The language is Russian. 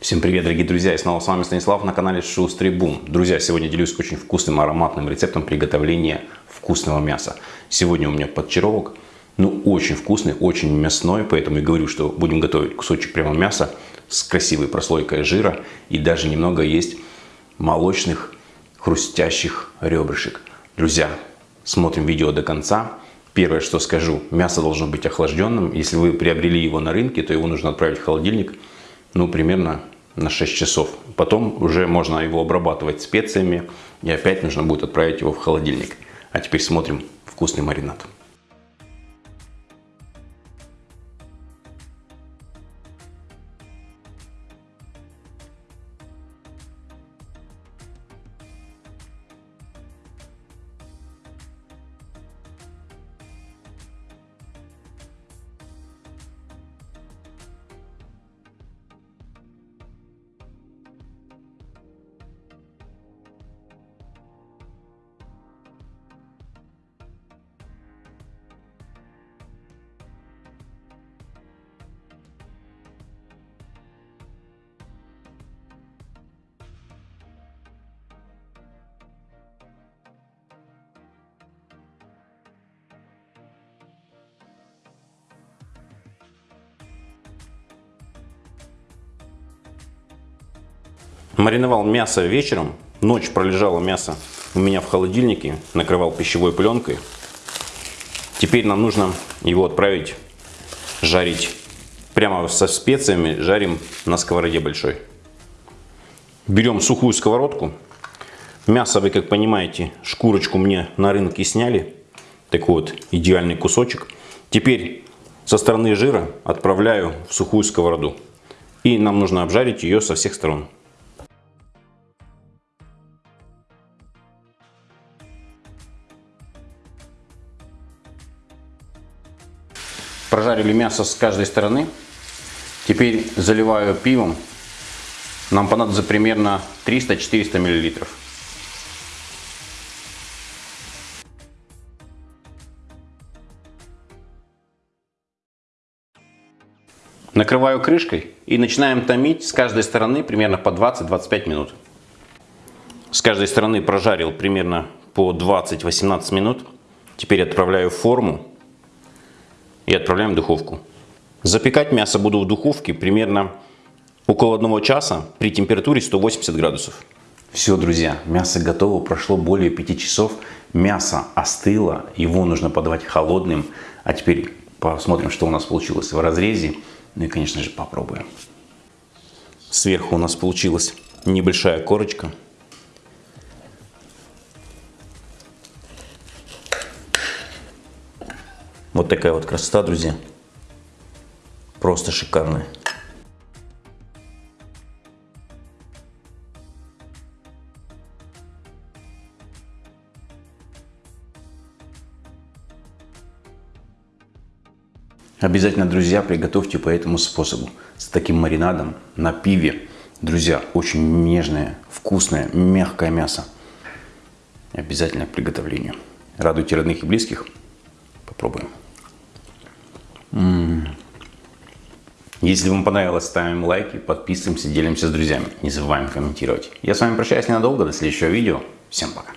Всем привет, дорогие друзья! И снова с вами Станислав на канале Шустрый Бум. Друзья, сегодня делюсь очень вкусным ароматным рецептом приготовления вкусного мяса. Сегодня у меня подчаровок, ну очень вкусный, очень мясной, поэтому и говорю, что будем готовить кусочек прямо мяса с красивой прослойкой жира и даже немного есть молочных хрустящих ребрышек. Друзья, смотрим видео до конца. Первое, что скажу, мясо должно быть охлажденным. Если вы приобрели его на рынке, то его нужно отправить в холодильник ну, примерно на 6 часов. Потом уже можно его обрабатывать специями и опять нужно будет отправить его в холодильник. А теперь смотрим вкусный маринад. Мариновал мясо вечером. Ночь пролежало мясо у меня в холодильнике. Накрывал пищевой пленкой. Теперь нам нужно его отправить жарить. Прямо со специями жарим на сковороде большой. Берем сухую сковородку. Мясо вы, как понимаете, шкурочку мне на рынке сняли. Такой вот идеальный кусочек. Теперь со стороны жира отправляю в сухую сковороду. И нам нужно обжарить ее со всех сторон. Прожарили мясо с каждой стороны. Теперь заливаю пивом. Нам понадобится примерно 300-400 миллилитров. Накрываю крышкой и начинаем томить с каждой стороны примерно по 20-25 минут. С каждой стороны прожарил примерно по 20-18 минут. Теперь отправляю в форму и отправляем в духовку. Запекать мясо буду в духовке примерно около одного часа при температуре 180 градусов. Все, друзья, мясо готово, прошло более 5 часов. Мясо остыло, его нужно подавать холодным. А теперь посмотрим, что у нас получилось в разрезе. Ну и, конечно же, попробуем. Сверху у нас получилась небольшая корочка. Вот такая вот красота, друзья. Просто шикарная. Обязательно, друзья, приготовьте по этому способу. С таким маринадом на пиве. Друзья, очень нежное, вкусное, мягкое мясо. Обязательно к приготовлению. Радуйте родных и близких. Попробуем. Если вам понравилось, ставим лайки, подписываемся, делимся с друзьями. Не забываем комментировать. Я с вами прощаюсь ненадолго, до следующего видео. Всем пока.